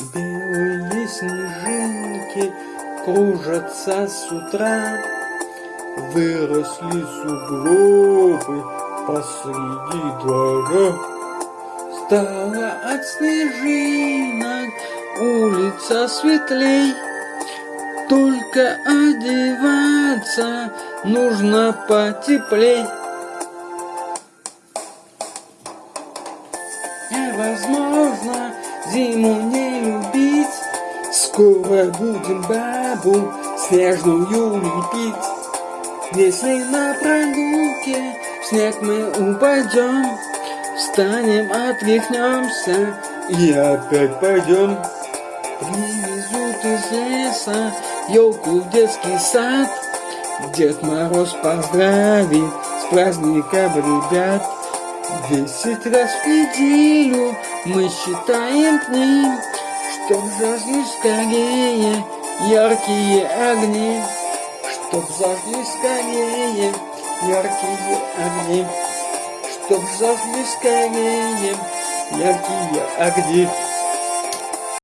Белые снежинки кружатся с утра, Выросли сугробы посреди двора. Стала от снежинок улица светлей, Только одеваться нужно потеплей. Невозможно зиму не Скоро будем бабу снежную лепить. Если на прогулке снег мы упадем, Встанем, отряхнемся и опять пойдем. Привезут из леса елку в детский сад, Дед Мороз поздравит с праздником ребят. Десять раз в неделю мы считаем дни, Чтоб зажгли скорее яркие огни, Чтоб зажгли скорее яркие огни, Чтоб зажгли скорее яркие огни.